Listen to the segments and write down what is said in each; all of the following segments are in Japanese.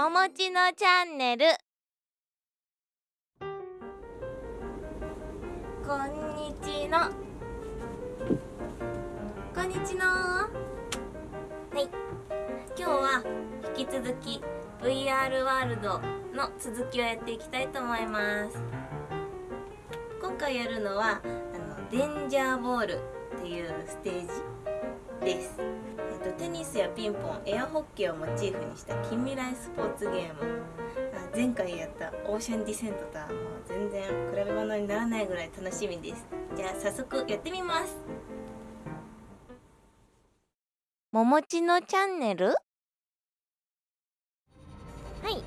ももちのチャンネル。こんにちの。こんにちの。はい。今日は引き続き VR ワールドの続きをやっていきたいと思います。今回やるのはあのデンジャーボールっていうステージです。ニスやピンポンエアホッケーをモチーフにした近未来スポーツゲーム。前回やったオーシャンディセントとはもう全然比べ物にならないぐらい楽しみです。じゃあ早速やってみます。ももちのチャンネル？はい。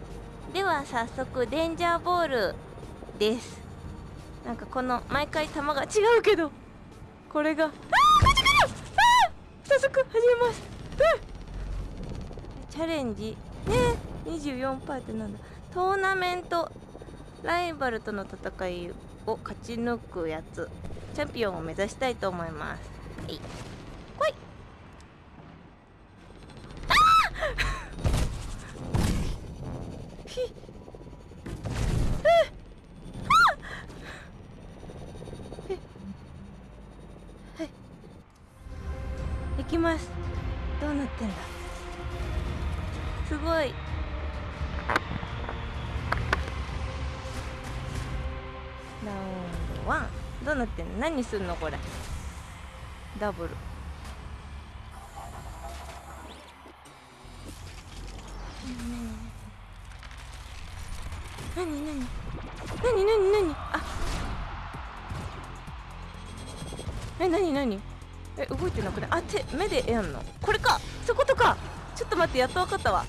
では早速デンジャーボールです。なんかこの毎回球が違うけどこれが。あーこっちから早速始めます。チャレンジ。ね24パーってなんだ。トーナメント。ライバルとの戦いを勝ち抜くやつ。チャンピオンを目指したいと思います。はい。来い。あー！ひっ行きます。うなってんだ？すごい。ラウンド1どうなってんの？何すんのこれ？ダブル。何？何？何？何？何？何？あえ何？何？え動いてなくない？あ手目でやんの？これか。そことか。ちょっと待ってやっと分かったわ。は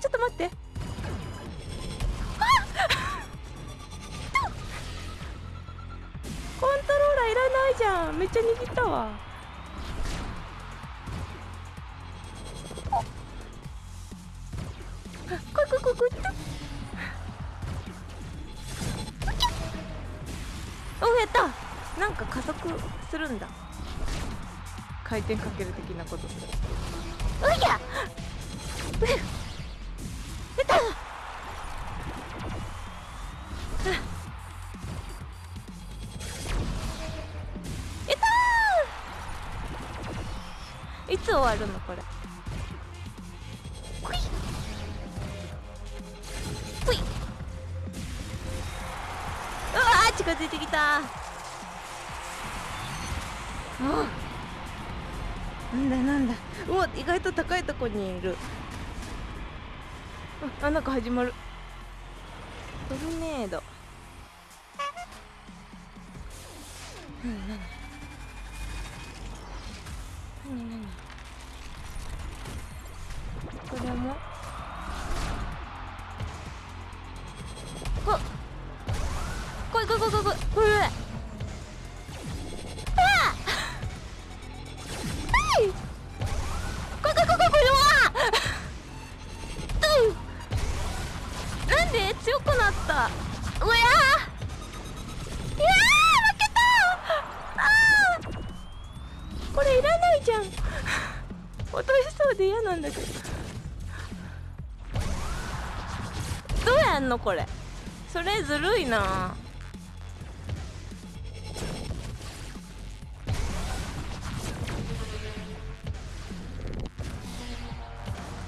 ちょっと待って。コントローラーいらないじゃん。めっちゃ握ったわ。こいこいこいこいおやった。なんか加速するんだ。回転かける的なこと。するうや。うたいたいつ終わるのこれ？ほい。ほい。うわ近づいてきた。あ。なんだなんだ。うわ意外と高いとこにいる。あなんか始まる。トルネード。何何何。何これも。こ来い来い来い来い来い来い。れいらないじゃん。落としそうで嫌なんだけど。どうやんのこれ。それずるいな。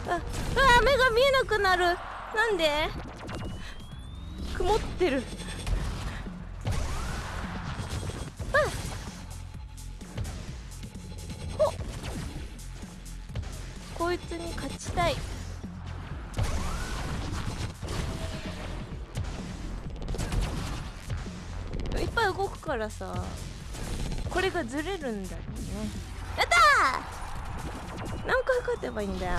ああ目が見えなくなる。なんで？曇ってる。こいつに勝ちたい。いっぱい動くからさ。これがずれるんだよね。やったー！何回勝てばいいんだよ。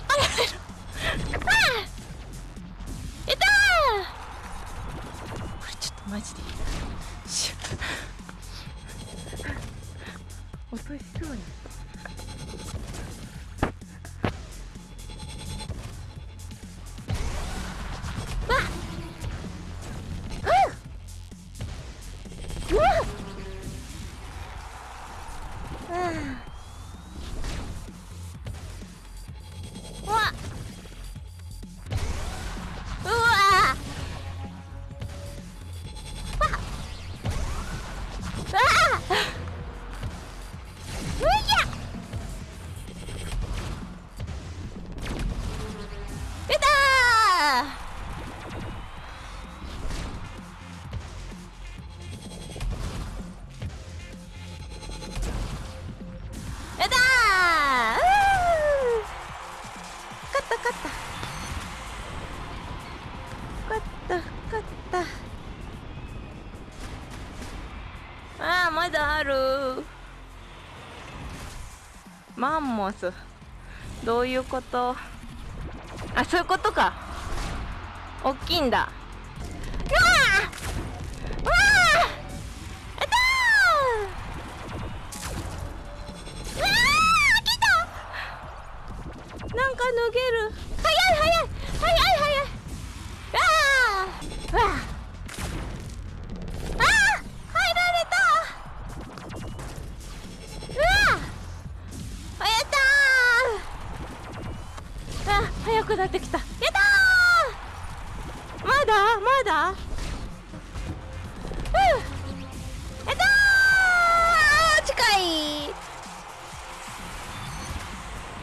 ママンモス。どういうこと？あそういうことか。大きいんだ。うわうわあたー！うわ来た！なんか脱げる。くなってきた。やったー！まだ？まだ？う！んやったー！近い！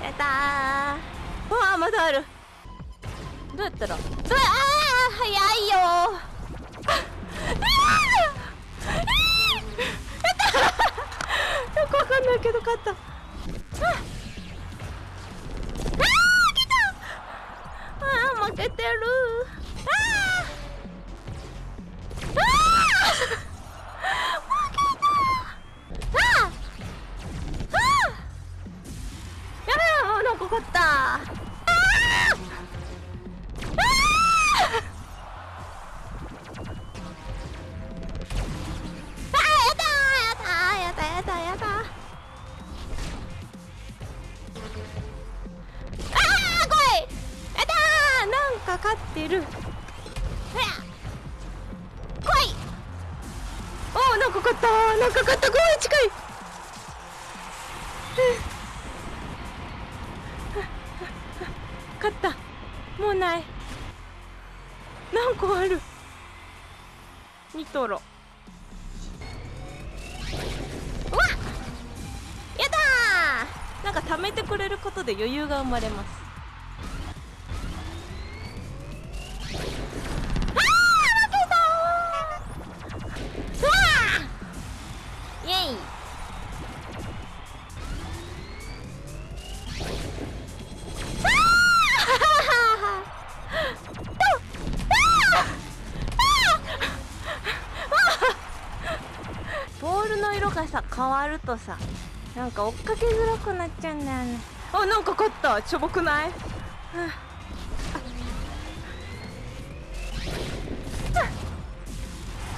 やったー！わあまだある。どうやったらうわあ早いよ。あああやったよくわかんないけど勝った。あーなんか勝ったごめん。近い勝ったもうない何個あるニトロうわっやったーなんか貯めてくれることで余裕が生まれます変わるとさなんか追っかけづらくなっちゃうんだよね。あなんか勝った。しょぼくない、はあ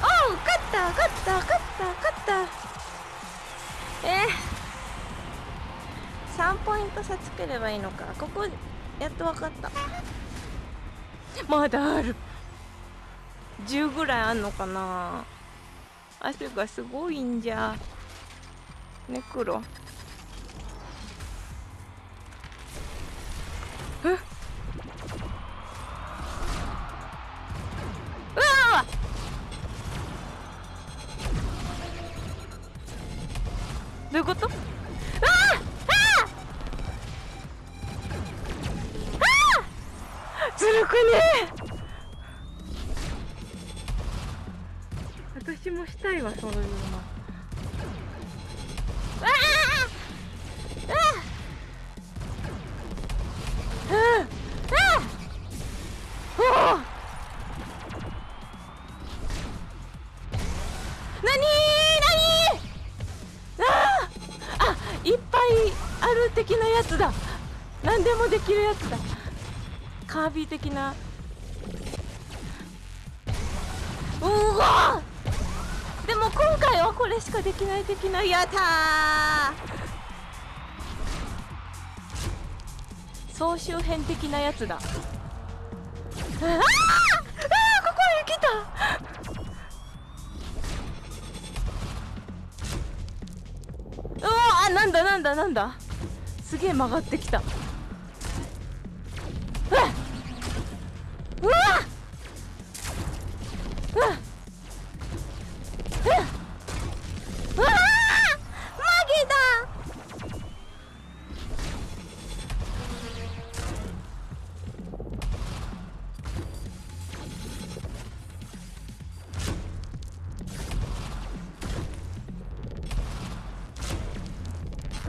った勝った勝った勝った。えー、3ポイント差つければいいのか。ここやっと分かった。まだある。10ぐらいあんのかな。汗がすごいんじゃね黒え？うわどういうこと？ずるくね私もしたいわそういうのあ何でもできるやつだカービィ的なうわでも今回はこれしかできない的なやったー。総集編的なやつだ。ああああここへ来た。うわあなんだなんだなんだ。すげえ曲がってきた。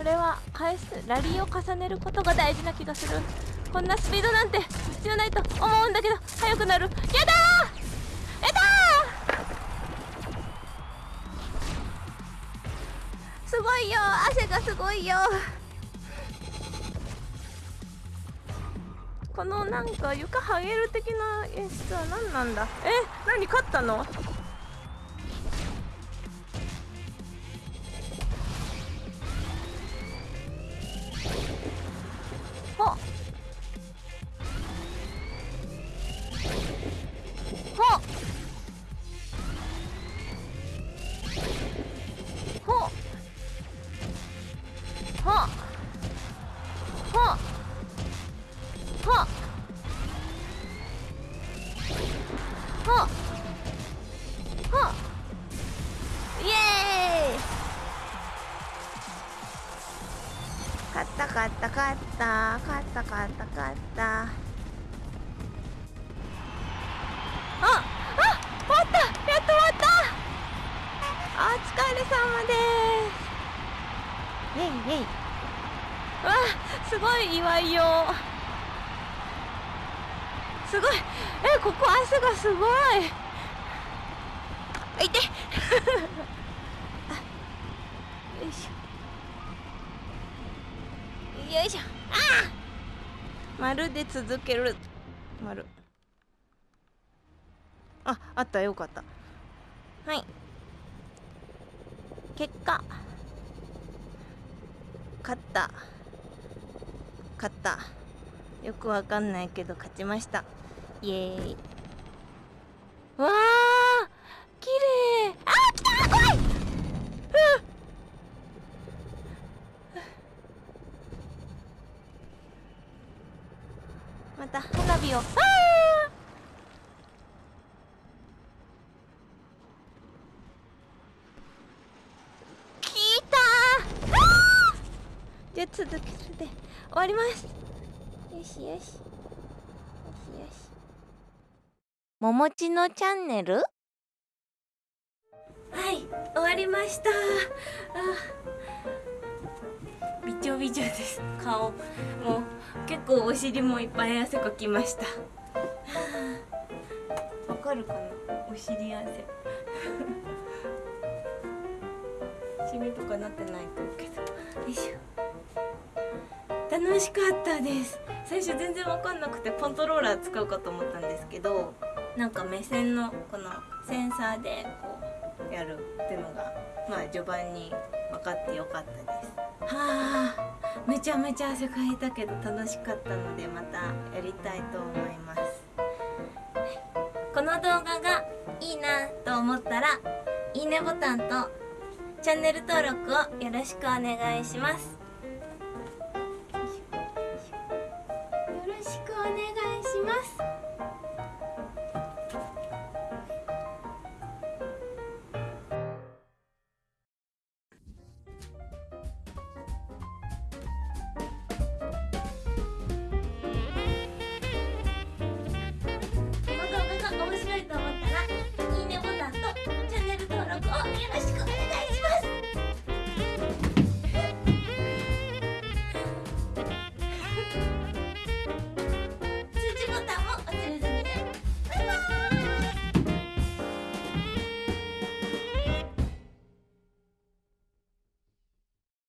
れは返すラリーを重ねることが大事な気がする。こんなスピードなんて必要ないと思うんだけど速くなる。やだー！やだー！すごいよ。汗がすごいよ。このなんか床はげる的な演出は何なんだ？え何勝ったの？ほっほっほっほっイエーイ勝った勝った勝った勝った勝った勝ったああ終わったやっと終わったお疲れ様ですイェイイェイわすごい祝いよ。すごい。えここ汗がすごい。あい。てよいしょ。よいしょ。ああ丸で続ける。丸ああったよかった。はい。結果。勝った。勝った。よくわかんないけど勝ちました。イエーイわあ綺麗あー来た怖いまた花火をあー来たーあーじゃあ続けるで終わります。よしよし。よしよし。ももちのチャンネル？はい終わりました。あびちょびちょです。顔もう結構お尻もいっぱい汗かきました。わかるかな？お尻汗。シミとかなってないと思うけど。よいしょ楽しかったです。最初全然わかんなくてコントローラー使うかと思ったんですけどなんか目線のこのセンサーでこうやるっていうのがまあ序盤に分かってよかったです。はあめちゃめちゃ汗かいたけど楽しかったのでまたやりたいと思います。この動画がいいなと思ったらいいねボタンとチャンネル登録をよろしくお願いします